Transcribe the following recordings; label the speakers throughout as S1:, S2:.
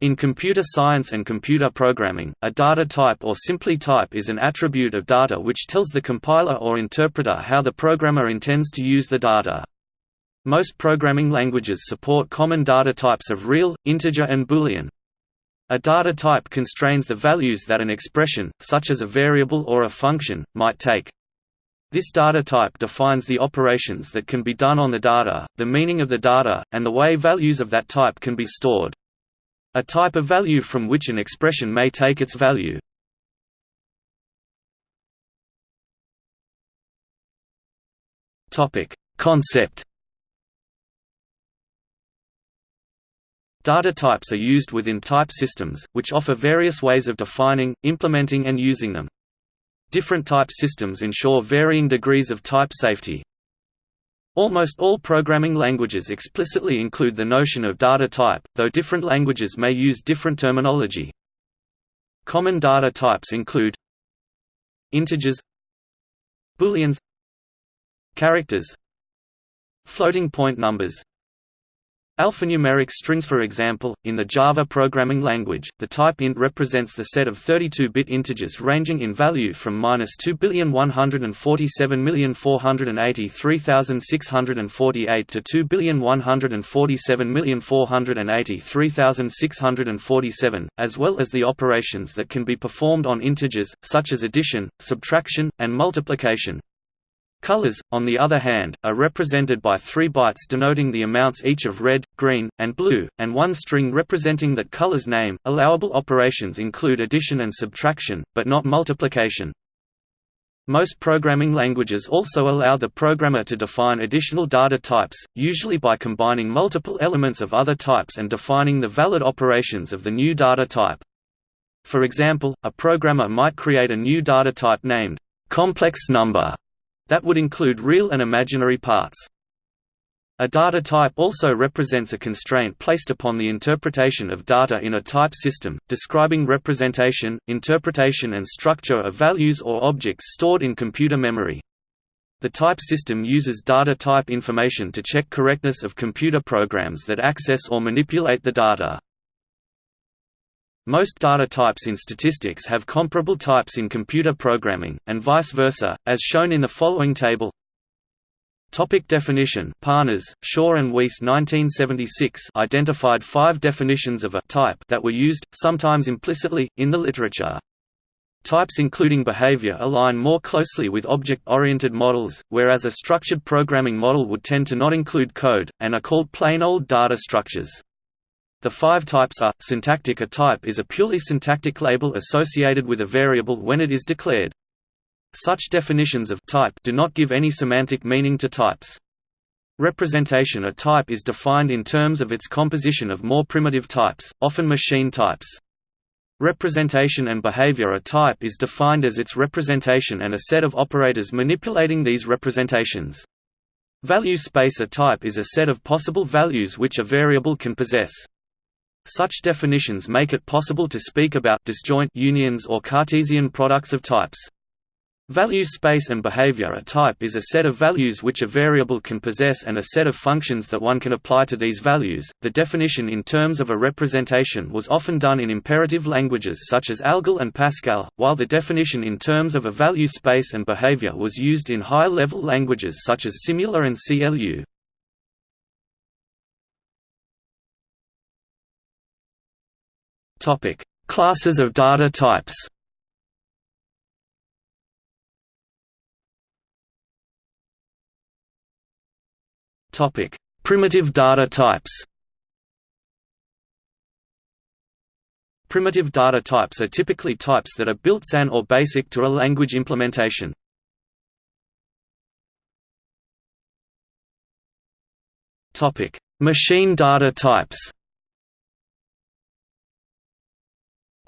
S1: In computer science and computer programming, a data type or simply type is an attribute of data which tells the compiler or interpreter how the programmer intends to use the data. Most programming languages support common data types of real, integer and boolean. A data type constrains the values that an expression, such as a variable or a function, might take. This data type defines the operations that can be done on the data, the meaning of the data, and the way values of that type can be stored. A type of value from which an expression may take its value. Concept. Data types are used within type systems, which offer various ways of defining, implementing and using them. Different type systems ensure varying degrees of type safety. Almost all programming languages explicitly include the notion of data type, though different languages may use different terminology. Common data types include integers booleans characters floating point numbers Alphanumeric strings For example, in the Java programming language, the type int represents the set of 32-bit integers ranging in value from 2,147,483,648 to 2,147,483,647, as well as the operations that can be performed on integers, such as addition, subtraction, and multiplication. Colors, on the other hand, are represented by three bytes denoting the amounts each of red, green, and blue, and one string representing that color's name. Allowable operations include addition and subtraction, but not multiplication. Most programming languages also allow the programmer to define additional data types, usually by combining multiple elements of other types and defining the valid operations of the new data type. For example, a programmer might create a new data type named complex number that would include real and imaginary parts. A data type also represents a constraint placed upon the interpretation of data in a type system, describing representation, interpretation and structure of values or objects stored in computer memory. The type system uses data type information to check correctness of computer programs that access or manipulate the data. Most data types in statistics have comparable types in computer programming, and vice versa, as shown in the following table. Topic definition Parnas, Shaw and Weiss 1976 identified five definitions of a type that were used, sometimes implicitly, in the literature. Types including behavior align more closely with object-oriented models, whereas a structured programming model would tend to not include code, and are called plain old data structures. The five types are, syntactic A type is a purely syntactic label associated with a variable when it is declared. Such definitions of type do not give any semantic meaning to types. Representation A type is defined in terms of its composition of more primitive types, often machine types. Representation and behavior A type is defined as its representation and a set of operators manipulating these representations. Value space A type is a set of possible values which a variable can possess. Such definitions make it possible to speak about disjoint unions or Cartesian products of types. Value space and behavior A type is a set of values which a variable can possess and a set of functions that one can apply to these values. The definition in terms of a representation was often done in imperative languages such as ALGOL and Pascal, while the definition in terms of a value space and behavior was used in higher level languages such as Simula and CLU. Topic: Classes of data types. Topic: Primitive data types. Primitive data types are typically types that are built-in or basic to a language implementation. Topic: Machine data types.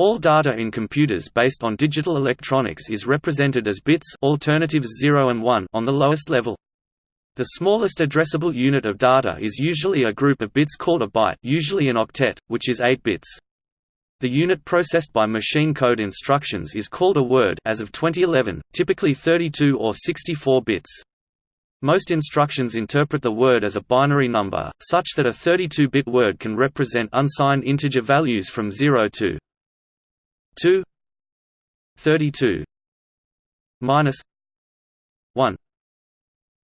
S1: All data in computers based on digital electronics is represented as bits alternatives 0 and 1 on the lowest level. The smallest addressable unit of data is usually a group of bits called a byte usually an octet, which is 8 bits. The unit processed by machine code instructions is called a word as of 2011, typically 32 or 64 bits. Most instructions interpret the word as a binary number, such that a 32-bit word can represent unsigned integer values from 0 to 2 32 minus 1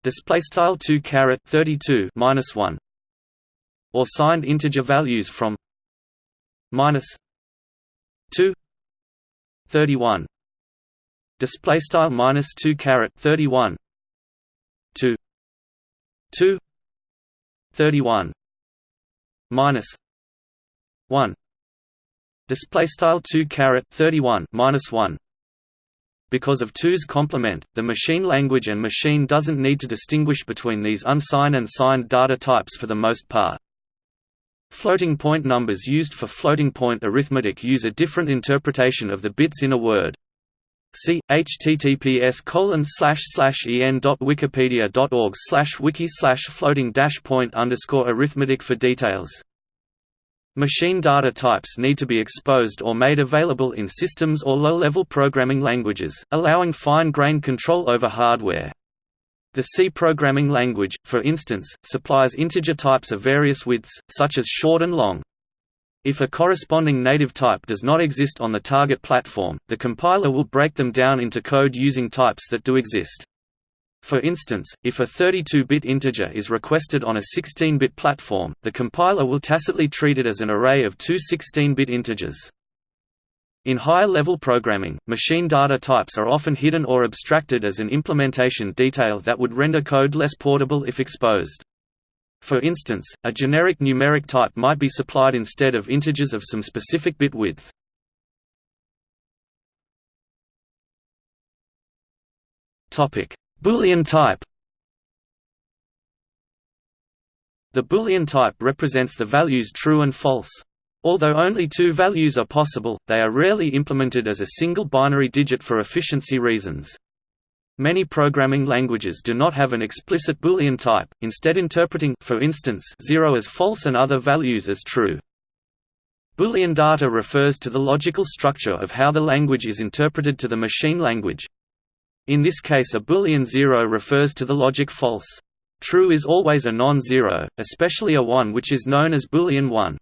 S1: display style 2 caret 32 minus 1 or signed integer values from minus 2 31 display style minus 2 caret 31 2 2 31 minus 1 display style 2 caret 31 minus 1 because of 2's complement, the machine language and machine doesn't need to distinguish between these unsigned and signed data types for the most part. Floating point numbers used for floating point arithmetic use a different interpretation of the bits in a word. See https colon slash slash en wikipedia org slash wiki slash floating dash point underscore arithmetic for details. Machine data types need to be exposed or made available in systems or low-level programming languages, allowing fine-grained control over hardware. The C programming language, for instance, supplies integer types of various widths, such as short and long. If a corresponding native type does not exist on the target platform, the compiler will break them down into code using types that do exist. For instance, if a 32-bit integer is requested on a 16-bit platform, the compiler will tacitly treat it as an array of two 16-bit integers. In higher-level programming, machine data types are often hidden or abstracted as an implementation detail that would render code less portable if exposed. For instance, a generic numeric type might be supplied instead of integers of some specific bit width. Topic: Boolean type The Boolean type represents the values true and false. Although only two values are possible, they are rarely implemented as a single binary digit for efficiency reasons. Many programming languages do not have an explicit Boolean type, instead interpreting for instance 0 as false and other values as true. Boolean data refers to the logical structure of how the language is interpreted to the machine language, in this case a Boolean 0 refers to the logic false. True is always a non-zero, especially a 1 which is known as Boolean 1.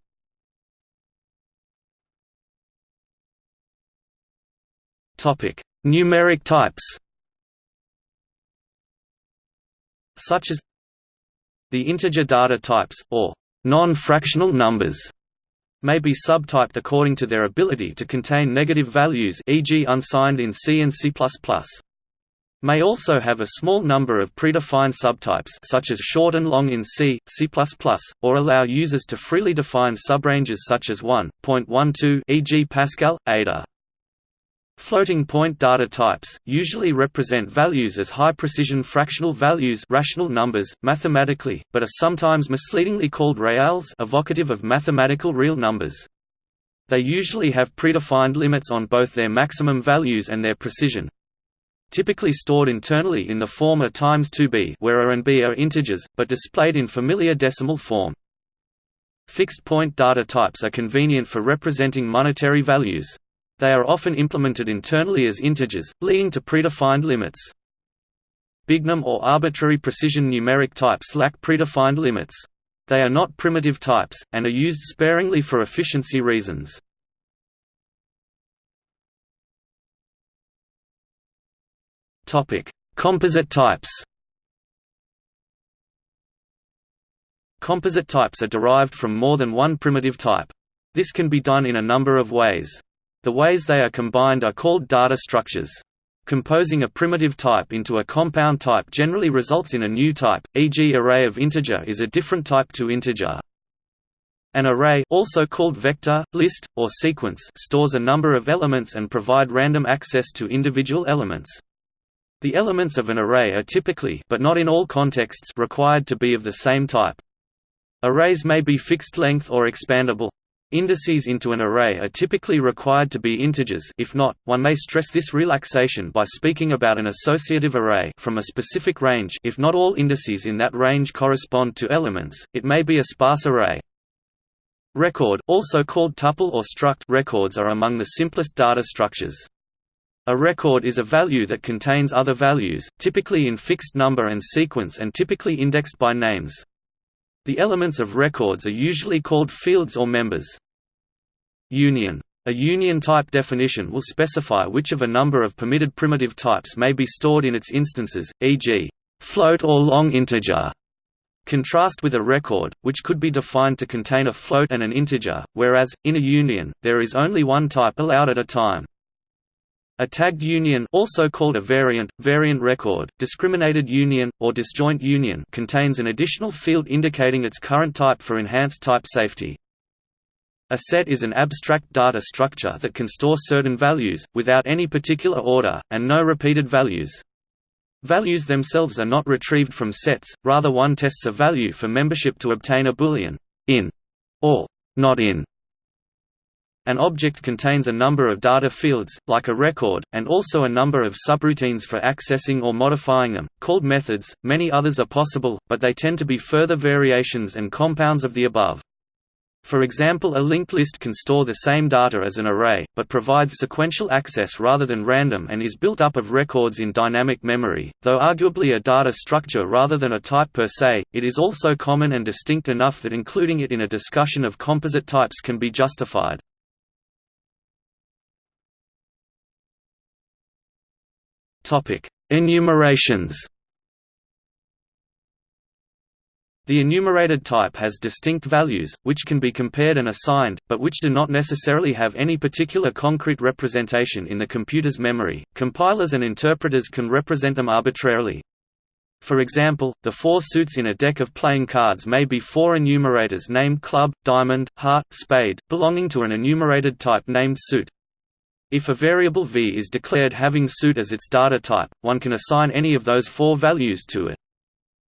S1: Topic: Numeric types. Such as the integer data types or non-fractional numbers may be subtyped according to their ability to contain negative values e.g. unsigned in C and C++ may also have a small number of predefined subtypes such as short and long in C, C++, or allow users to freely define subranges such as 1.12 e.g. Pascal, Ada. Floating point data types, usually represent values as high-precision fractional values rational numbers, mathematically, but are sometimes misleadingly called reals evocative of mathematical real numbers. They usually have predefined limits on both their maximum values and their precision, typically stored internally in the form times 2b where a and b are integers, but displayed in familiar decimal form. Fixed-point data types are convenient for representing monetary values. They are often implemented internally as integers, leading to predefined limits. Bignum or arbitrary precision numeric types lack predefined limits. They are not primitive types, and are used sparingly for efficiency reasons. Topic: Composite types. Composite types are derived from more than one primitive type. This can be done in a number of ways. The ways they are combined are called data structures. Composing a primitive type into a compound type generally results in a new type, e.g. array of integer is a different type to integer. An array also called vector, list, or sequence stores a number of elements and provide random access to individual elements. The elements of an array are typically but not in all contexts required to be of the same type. Arrays may be fixed length or expandable. Indices into an array are typically required to be integers if not, one may stress this relaxation by speaking about an associative array from a specific range if not all indices in that range correspond to elements, it may be a sparse array. Record, also called tuple or struct records are among the simplest data structures. A record is a value that contains other values, typically in fixed number and sequence and typically indexed by names. The elements of records are usually called fields or members. Union. A union-type definition will specify which of a number of permitted primitive types may be stored in its instances, e.g., float or long integer. Contrast with a record, which could be defined to contain a float and an integer, whereas, in a union, there is only one type allowed at a time. A tagged union also called a variant, variant record, discriminated union, or disjoint union contains an additional field indicating its current type for enhanced type safety. A set is an abstract data structure that can store certain values, without any particular order, and no repeated values. Values themselves are not retrieved from sets, rather one tests a value for membership to obtain a boolean in or not in an object contains a number of data fields, like a record, and also a number of subroutines for accessing or modifying them, called methods. Many others are possible, but they tend to be further variations and compounds of the above. For example a linked list can store the same data as an array, but provides sequential access rather than random and is built up of records in dynamic memory. Though arguably a data structure rather than a type per se, it is also common and distinct enough that including it in a discussion of composite types can be justified. Topic: Enumerations. The enumerated type has distinct values, which can be compared and assigned, but which do not necessarily have any particular concrete representation in the computer's memory. Compilers and interpreters can represent them arbitrarily. For example, the four suits in a deck of playing cards may be four enumerators named club, diamond, heart, spade, belonging to an enumerated type named suit. If a variable v is declared having suit as its data type, one can assign any of those four values to it.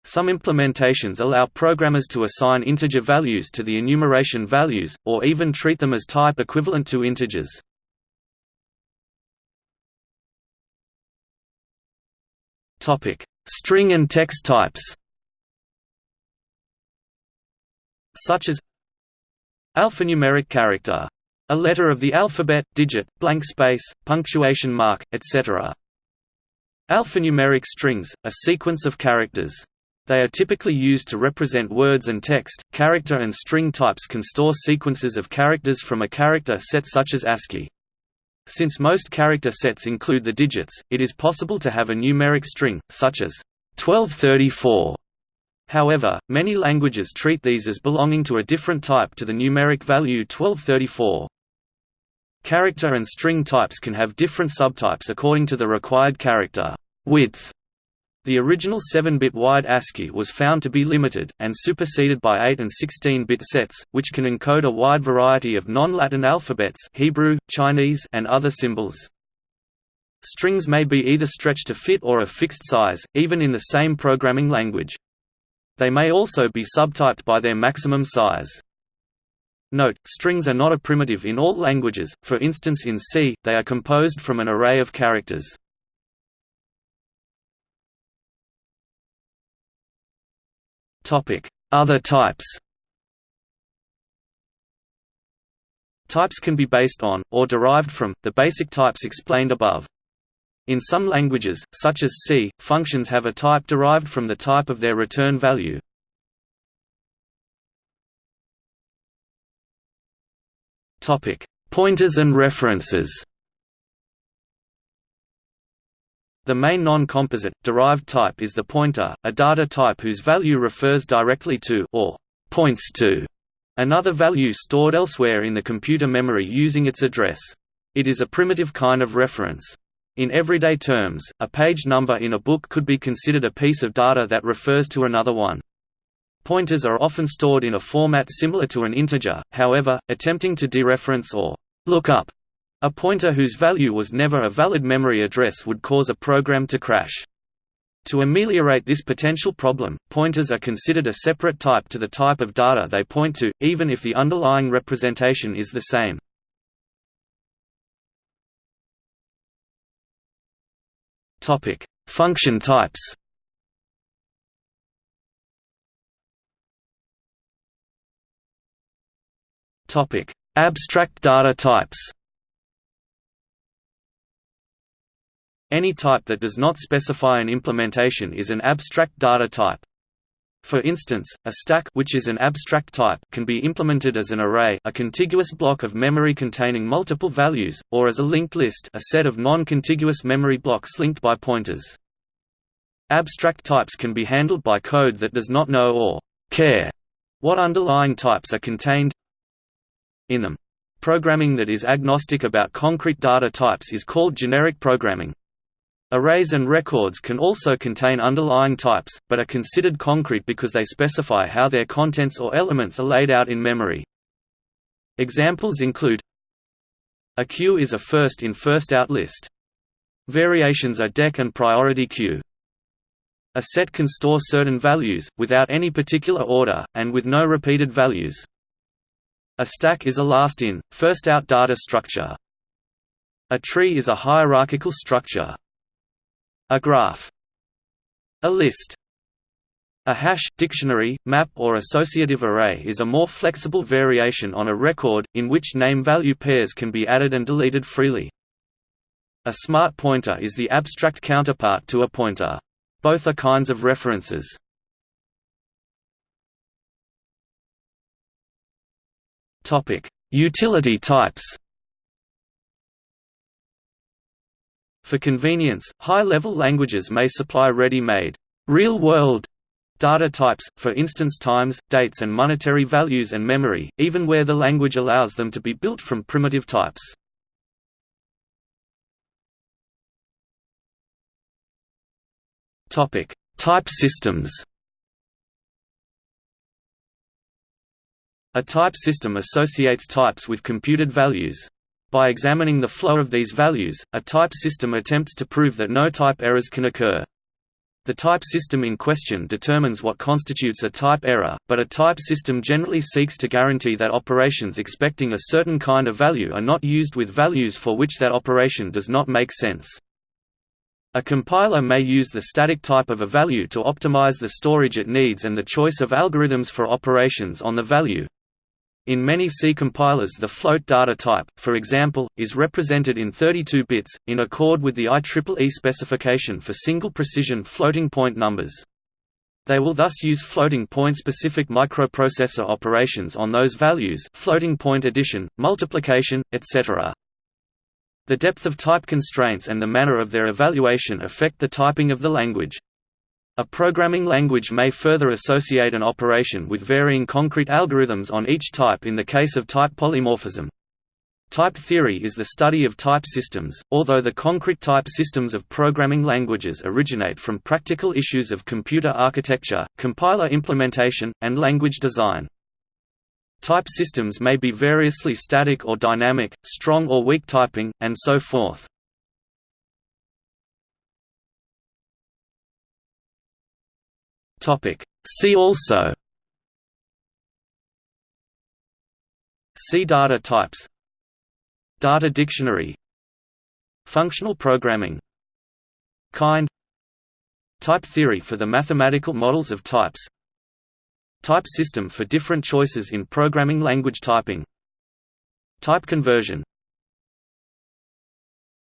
S1: Some implementations allow programmers to assign integer values to the enumeration values, or even treat them as type equivalent to integers. String and text types such as alphanumeric character a letter of the alphabet, digit, blank space, punctuation mark, etc. Alphanumeric strings, a sequence of characters. They are typically used to represent words and text. Character and string types can store sequences of characters from a character set such as ASCII. Since most character sets include the digits, it is possible to have a numeric string, such as 1234 However, many languages treat these as belonging to a different type to the numeric value 1234. Character and string types can have different subtypes according to the required character width. The original 7-bit wide ASCII was found to be limited, and superseded by 8 and 16-bit sets, which can encode a wide variety of non-Latin alphabets Hebrew, Chinese, and other symbols. Strings may be either stretched to fit or a fixed size, even in the same programming language. They may also be subtyped by their maximum size. Note, strings are not a primitive in all languages, for instance in C, they are composed from an array of characters. Other types Types can be based on, or derived from, the basic types explained above. In some languages, such as C, functions have a type derived from the type of their return value. Topic: Pointers and references. The main non-composite, derived type is the pointer, a data type whose value refers directly to or points to another value stored elsewhere in the computer memory using its address. It is a primitive kind of reference. In everyday terms, a page number in a book could be considered a piece of data that refers to another one. Pointers are often stored in a format similar to an integer, however, attempting to dereference or look up a pointer whose value was never a valid memory address would cause a program to crash. To ameliorate this potential problem, pointers are considered a separate type to the type of data they point to, even if the underlying representation is the same. Function types Topic: Abstract data types. Any type that does not specify an implementation is an abstract data type. For instance, a stack which is an abstract type can be implemented as an array a contiguous block of memory containing multiple values, or as a linked list a set of non-contiguous memory blocks linked by pointers. Abstract types can be handled by code that does not know or care what underlying types are contained in them. Programming that is agnostic about concrete data types is called generic programming. Arrays and records can also contain underlying types, but are considered concrete because they specify how their contents or elements are laid out in memory. Examples include A queue is a first-in first-out list. Variations are DEQ and priority queue. A set can store certain values, without any particular order, and with no repeated values. A stack is a last-in, first-out data structure. A tree is a hierarchical structure. A graph A list a hash, dictionary, map or associative array is a more flexible variation on a record, in which name-value pairs can be added and deleted freely. A smart pointer is the abstract counterpart to a pointer. Both are kinds of references. Utility types. For convenience, high-level languages may supply ready-made, real-world data types, for instance times, dates and monetary values and memory, even where the language allows them to be built from primitive types. Type systems A type system associates types with computed values. By examining the flow of these values, a type system attempts to prove that no type errors can occur. The type system in question determines what constitutes a type error, but a type system generally seeks to guarantee that operations expecting a certain kind of value are not used with values for which that operation does not make sense. A compiler may use the static type of a value to optimize the storage it needs and the choice of algorithms for operations on the value. In many C compilers the float data type, for example, is represented in 32 bits, in accord with the IEEE specification for single precision floating point numbers. They will thus use floating point-specific microprocessor operations on those values floating point addition, multiplication, etc. The depth of type constraints and the manner of their evaluation affect the typing of the language. A programming language may further associate an operation with varying concrete algorithms on each type in the case of type polymorphism. Type theory is the study of type systems, although the concrete type systems of programming languages originate from practical issues of computer architecture, compiler implementation, and language design. Type systems may be variously static or dynamic, strong or weak typing, and so forth. Topic. See also. See data types. Data dictionary. Functional programming. Kind. Type theory for the mathematical models of types. Type system for different choices in programming language typing. Type conversion